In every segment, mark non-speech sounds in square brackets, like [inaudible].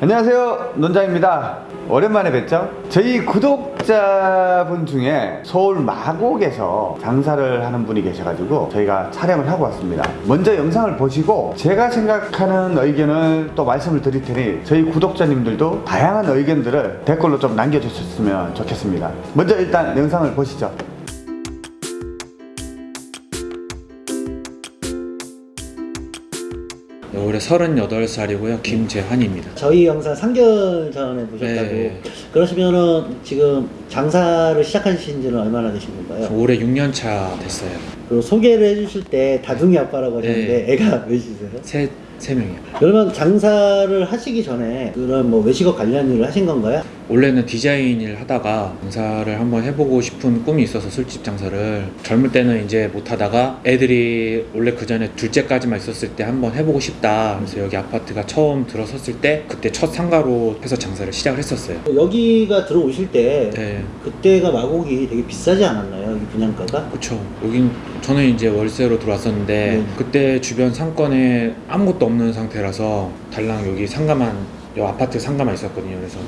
안녕하세요. 논장입니다. 오랜만에 뵙죠? 저희 구독자분 중에 서울 마곡에서 장사를 하는 분이 계셔가지고 저희가 촬영을 하고 왔습니다. 먼저 영상을 보시고 제가 생각하는 의견을 또 말씀을 드릴 테니 저희 구독자님들도 다양한 의견들을 댓글로 좀 남겨주셨으면 좋겠습니다. 먼저 일단 영상을 보시죠 올해 38살이고요. 김재환입니다. 저희 영상 3개월 전에 보셨다고 네. 그러시면 지금 장사를 시작하신 지는 얼마나 되신 건가요? 올해 6년 차 됐어요. 그리고 소개를 해주실 때 다둥이 아빠라고 하셨는데 네. 애가 몇이세요? 셋 3명이요 그러면 장사를 하시기 전에 그런 뭐 외식업 관련 일을 하신 건가요? 원래는 디자인 일 하다가 장사를 한번 해보고 싶은 꿈이 있어서 술집 장사를 젊을 때는 이제 못하다가 애들이 원래 그 전에 둘째까지만 있었을 때 한번 해보고 싶다 그래서 여기 아파트가 처음 들어섰을 때 그때 첫 상가로 해서 장사를 시작을 했었어요 여기가 들어오실 때 네. 그때가 마곡이 되게 비싸지 않았나요? 이 분양가가? 그쵸 여긴 저는 이제 월세로 들어왔었는데 네. 그때 주변 상권에 아무것도 없는 상태라서 달랑 여기 상가만 요 아파트 상가만 있었거든요. 그래서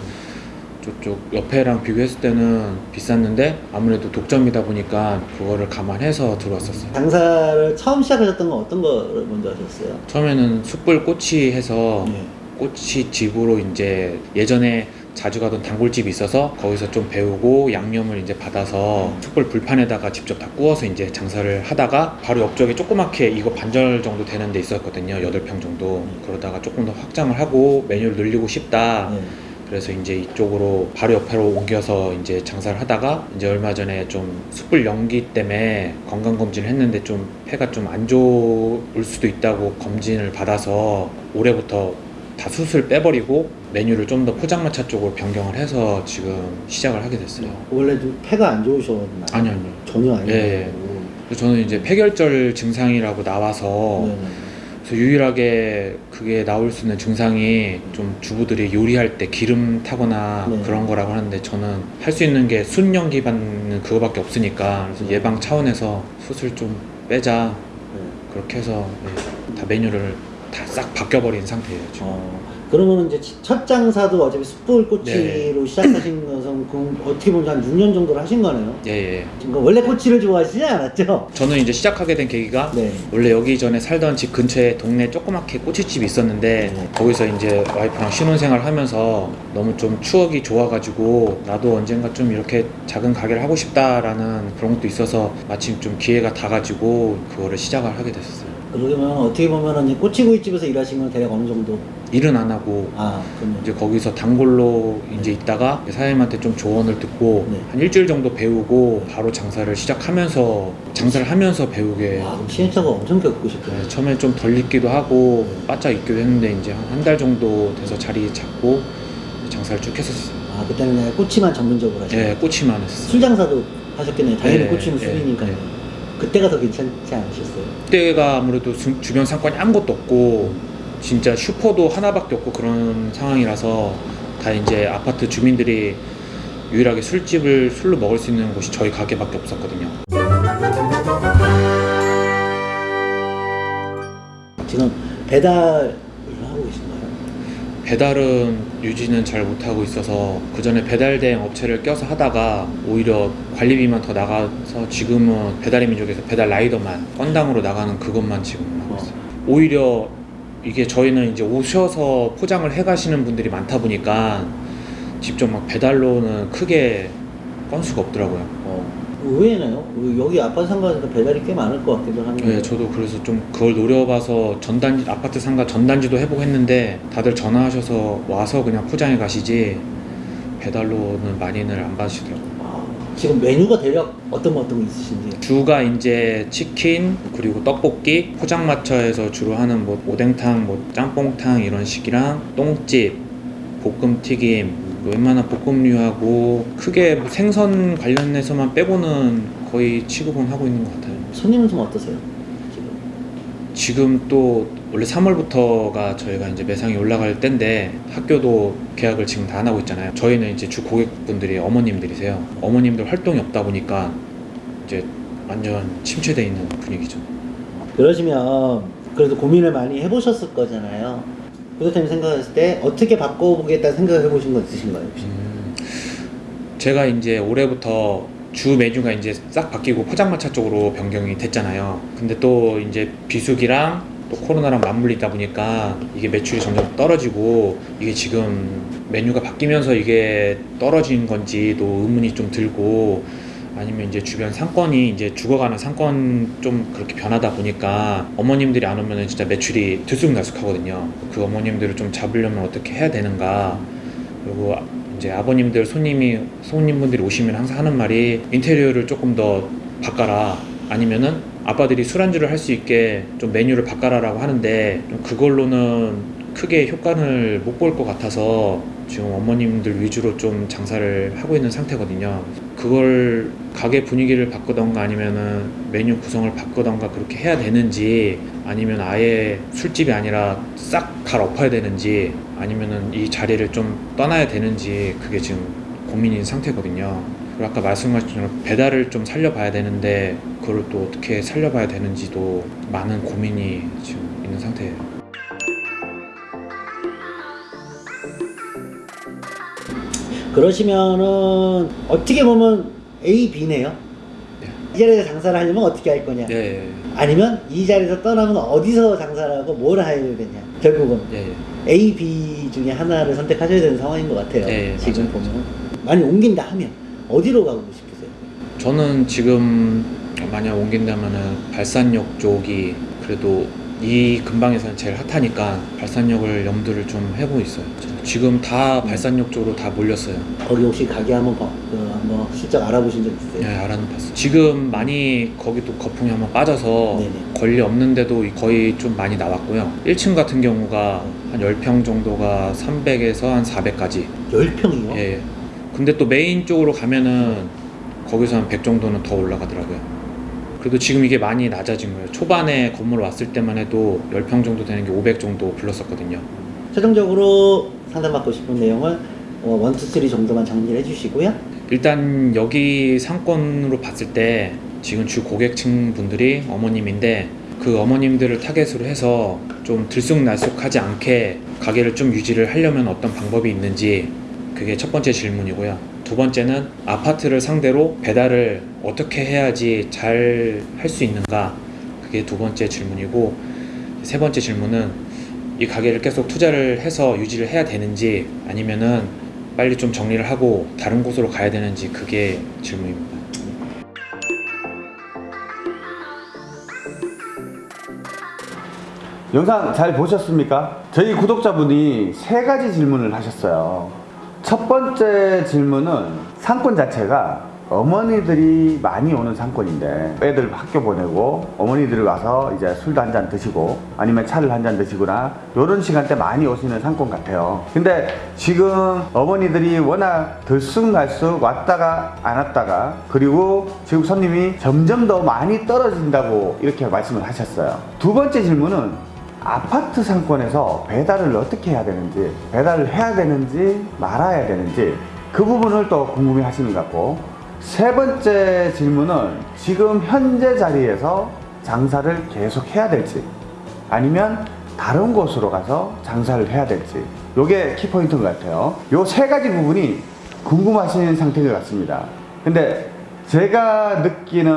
저쪽 옆에랑 비교했을 때는 비쌌는데 아무래도 독점이다 보니까 그거를 감안해서 들어왔었어요. 장사를 처음 시작하셨던 건 어떤 거를 먼저 하셨어요? 처음에는 숯불 꼬치 해서 네. 꼬치 집으로 이제 예전에 자주 가던 단골집이 있어서 거기서 좀 배우고 양념을 이제 받아서 숯불 불판에다가 직접 다 구워서 이제 장사를 하다가 바로 옆쪽에 조그맣게 이거 반절 정도 되는 데 있었거든요. 8평 정도. 그러다가 조금 더 확장을 하고 메뉴를 늘리고 싶다. 네. 그래서 이제 이쪽으로 바로 옆으로 옮겨서 이제 장사를 하다가 이제 얼마 전에 좀 숯불 연기 때문에 건강 검진을 했는데 좀 폐가 좀 안 좋을 수도 있다고 검진을 받아서 올해부터 다 숯을 빼버리고 메뉴를 좀 더 포장마차 쪽으로 변경을 해서 지금 시작을 하게 됐어요. 원래 좀 폐가 안 좋으셨나요? 아니요, 아니요. 전혀 아니고 예. 그래서 저는 이제 폐결절 증상이라고 나와서 네. 그래서 유일하게 그게 나올 수 있는 증상이 좀 주부들이 요리할 때 기름 타거나 네. 그런 거라고 하는데 저는 할 수 있는 게 순연기 받는 그거밖에 없으니까 그래서 네. 예방 차원에서 숯을 좀 빼자 네. 그렇게 해서 네, 다 메뉴를 다 싹 바뀌어버린 상태예요 지금. 어, 그러면 이제 첫 장사도 어차피 숯불 네. 꼬치로 시작하신 [clears throat] 것은 어떻게 보면 한 6년 정도를 하신 거네요. 예, 예. 지금 원래 꼬치를 좋아하시지 않았죠? 저는 이제 시작하게 된 계기가 네. 원래 여기 전에 살던 집 근처에 동네 조그맣게 꼬치집이 있었는데 네. 거기서 이제 와이프랑 신혼생활 하면서 너무 좀 추억이 좋아가지고 나도 언젠가 좀 이렇게 작은 가게를 하고 싶다라는 그런 것도 있어서 마침 좀 기회가 닿아가지고 그거를 시작을 하게 됐었어요. 그러면 어떻게 보면은 꼬치구이집에서 일하시면 대략 어느 정도? 일은 안 하고 아, 이제 거기서 단골로 이제 있다가 사장님한테 좀 조언을 듣고 네. 한 일주일 정도 배우고 바로 장사를 시작하면서 장사를 하면서 배우게 와, 그럼 시행착오 엄청 겪으셨겠네요. 네, 처음에 좀덜 익기도 하고 바짝 익기도 했는데 이제 한 달 정도 돼서 자리 잡고 장사를 쭉 했었어요. 아, 그때는 꼬치만 전문적으로 하셨어요. 예, 꼬치만 했어요. 술 장사도 하셨겠네요. 당연히 네, 꼬치는 네, 술이니까요. 네. 그때가 더 괜찮지 않으셨어요? 그때가 아무래도 주- 주변 상권이 아무것도 없고 진짜 슈퍼도 하나밖에 없고 그런 상황이라서 다 이제 아파트 주민들이 유일하게 술집을 술로 먹을 수 있는 곳이 저희 가게밖에 없었거든요. 지금 계신가요? 배달은 유지는 잘 못하고 있어서 그 전에 배달 대행 업체를 껴서 하다가 오히려 관리비만 더 나가서 지금은 배달의 민족에서 배달 라이더만 건당으로 나가는 그것만 지금 하고 있어요. 오히려 이게 저희는 이제 오셔서 포장을 해 가시는 분들이 많다 보니까 직접 막 배달로는 크게 건수가 없더라고요. 어, 의외네요. 여기 아파트 상가에서 배달이 꽤 많을 것 같기도 한데. 네, 저도 그래서 좀 그걸 노려봐서 전단지 아파트 상가 전단지도 해보고 했는데 다들 전화하셔서 와서 그냥 포장해 가시지 배달로는 많이는 안 받으시더라고요. 아, 지금 메뉴가 대략 어떤 거 어떤 거 있으신지. 주가 이제 치킨 그리고 떡볶이 포장마차에서 주로 하는 뭐 오뎅탕, 뭐 짬뽕탕 이런 식이랑 똥집, 볶음튀김 웬만한 볶음류하고 크게 뭐 생선 관련해서만 빼고는 거의 취급은 하고 있는 것 같아요. 손님은 좀 어떠세요? 지금. 지금 또 원래 3월부터가 저희가 이제 매상이 올라갈 때인데 학교도 계약을 지금 다 안 하고 있잖아요. 저희는 이제 주 고객분들이 어머님들이세요. 어머님들 활동이 없다 보니까 이제 완전 침체돼 있는 분위기죠. 그러시면 그래도 고민을 많이 해보셨을 거잖아요. 구독자님 생각했을 때 어떻게 바꿔보겠다는 생각을 해보신 거 있으신가요? 혹시? 음, 제가 이제 올해부터 주 메뉴가 이제 싹 바뀌고 포장마차 쪽으로 변경이 됐잖아요. 근데 또 이제 비수기랑 또 코로나랑 맞물리다 보니까 이게 매출이 점점 떨어지고 이게 지금 메뉴가 바뀌면서 이게 떨어진 건지도 의문이 좀 들고 아니면 이제 주변 상권이 이제 죽어가는 상권 좀 그렇게 변하다 보니까 어머님들이 안 오면은 진짜 매출이 들쑥날쑥하거든요. 그 어머님들을 좀 잡으려면 어떻게 해야 되는가 그리고 이제 아버님들 손님이 손님분들이 오시면 항상 하는 말이 인테리어를 조금 더 바꿔라 아니면은 아빠들이 술안주를 할 수 있게 좀 메뉴를 바꿔라라고 하는데 좀 그걸로는 크게 효과를 못 볼 것 같아서 지금 어머님들 위주로 좀 장사를 하고 있는 상태거든요. 그걸 가게 분위기를 바꾸던가 아니면은 메뉴 구성을 바꾸던가 그렇게 해야 되는지 아니면 아예 술집이 아니라 싹 갈엎어야 되는지 아니면은 이 자리를 좀 떠나야 되는지 그게 지금 고민인 상태거든요. 그리고 아까 말씀하신 것처럼 배달을 좀 살려봐야 되는데 그걸 또 어떻게 살려봐야 되는지도 많은 고민이 지금 있는 상태예요. 그러시면은 어떻게 보면 A, B네요. 이 자리에서 장사를 하려면 어떻게 할 거냐? 예, 예, 아니면 이 자리에서 떠나면 어디서 장사를 하고 뭘 해야 되냐? 결국은 예, 예. A, B 중에 하나를 선택하셔야 되는 상황인 것 같아요. 예, 예, 지금 맞아요, 보면 많이 옮긴다 하면 어디로 가고 싶으세요? 저는 지금 만약 옮긴다면은 발산역 쪽이 그래도 이 근방에서는 제일 핫하니까 발산역을 염두를 좀 해보고 있어요. 지금 다 발산역 쪽으로 다 몰렸어요. 거기 혹시 가게 한번 봐- 그 한번 슬쩍 알아보신 적 예, 있으세요? 알아는 봤어요. 지금 많이 거기도 거품이 한번 빠져서 네네. 권리 없는데도 거의 좀 많이 나왔고요. 1층 같은 경우가 한 10평 정도가 300에서 한 400까지. 10평이요? 예, 예. 근데 또 메인 쪽으로 가면은 거기서 한 100 정도는 더 올라가더라고요. 그래도 지금 이게 많이 낮아진 거예요. 초반에 건물 왔을 때만 해도 10평 정도 되는 게 500 정도 불렀었거든요. 최종적으로 상담받고 싶은 내용을 어, 1, 2, 3 정도만 정리를 해주시고요. 일단 여기 상권으로 봤을 때 지금 주 고객층 분들이 어머님인데 그 어머님들을 타겟으로 해서 좀 들쑥날쑥하지 않게 가게를 좀 유지를 하려면 어떤 방법이 있는지 그게 첫 번째 질문이고요. 두 번째는 아파트를 상대로 배달을 어떻게 해야지 잘 할 수 있는가 그게 두 번째 질문이고 세 번째 질문은 이 가게를 계속 투자를 해서 유지를 해야 되는지 아니면은 빨리 좀 정리를 하고 다른 곳으로 가야 되는지 그게 질문입니다. 영상 잘 보셨습니까? 저희 구독자분이 세 가지 질문을 하셨어요. 첫 번째 질문은 상권 자체가 어머니들이 많이 오는 상권인데 애들 학교 보내고 어머니들이 와서 이제 술도 한 잔 드시고 아니면 차를 한 잔 드시거나 이런 시간대 많이 오시는 상권 같아요. 근데 지금 어머니들이 워낙 들쑥날쑥 왔다가 안 왔다가 그리고 지금 손님이 점점 더 많이 떨어진다고 이렇게 말씀을 하셨어요. 두 번째 질문은 아파트 상권에서 배달을 어떻게 해야 되는지 배달을 해야 되는지 말아야 되는지 그 부분을 또 궁금해 하시는 것 같고 세 번째 질문은 지금 현재 자리에서 장사를 계속 해야 될지 아니면 다른 곳으로 가서 장사를 해야 될지 요게 키포인트인 것 같아요. 요 세 가지 부분이 궁금하신 상태인 것 같습니다. 근데 제가 느끼는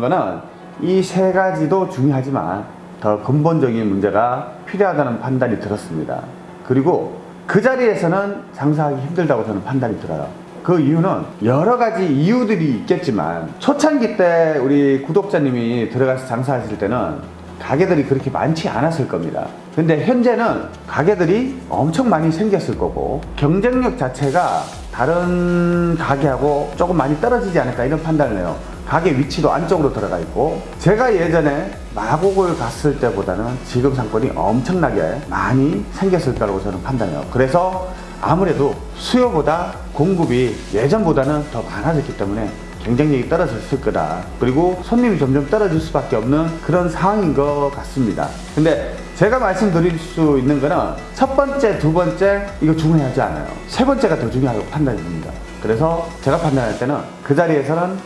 거는 이 세 가지도 중요하지만 더 근본적인 문제가 필요하다는 판단이 들었습니다. 그리고 그 자리에서는 장사하기 힘들다고 저는 판단이 들어요 그 이유는 여러 가지 이유들이 있겠지만 초창기 때 우리 구독자님이 들어가서 장사하실 때는 가게들이 그렇게 많지 않았을 겁니다. 근데 현재는 가게들이 엄청 많이 생겼을 거고 경쟁력 자체가 다른 가게하고 조금 많이 떨어지지 않을까 이런 판단을 해요. 가게 위치도 안쪽으로 들어가 있고 제가 예전에 마곡을 갔을 때보다는 지금 상권이 엄청나게 많이 생겼을 거라고 저는 판단해요. 그래서 아무래도 수요보다 공급이 예전보다는 더 많아졌기 때문에 경쟁력이 떨어졌을 거다. 그리고 손님이 점점 떨어질 수밖에 없는 그런 상황인 것 같습니다. 근데 제가 말씀드릴 수 있는 거는 첫 번째, 두 번째 이거 중요하지 않아요. 세 번째가 더 중요하다고 판단이 듭니다. 그래서 제가 판단할 때는 그 자리에서는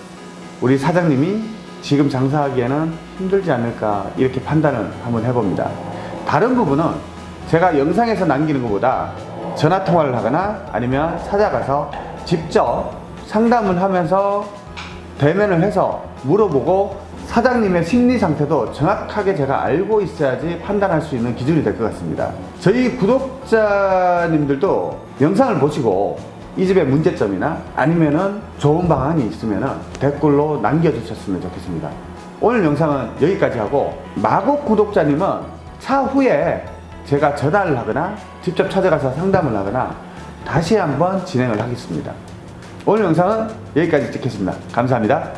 우리 사장님이 지금 장사하기에는 힘들지 않을까 이렇게 판단을 한번 해봅니다. 다른 부분은 제가 영상에서 남기는 것보다 전화 통화를 하거나 아니면 찾아가서 직접 상담을 하면서 대면을 해서 물어보고 사장님의 심리 상태도 정확하게 제가 알고 있어야지 판단할 수 있는 기준이 될 것 같습니다. 저희 구독자님들도 영상을 보시고 이 집의 문제점이나 아니면은 좋은 방안이 있으면은 댓글로 남겨주셨으면 좋겠습니다. 오늘 영상은 여기까지 하고 마곡 구독자님은 차후에 제가 전화를 하거나 직접 찾아가서 상담을 하거나 다시 한번 진행을 하겠습니다. 오늘 영상은 여기까지 찍겠습니다. 감사합니다.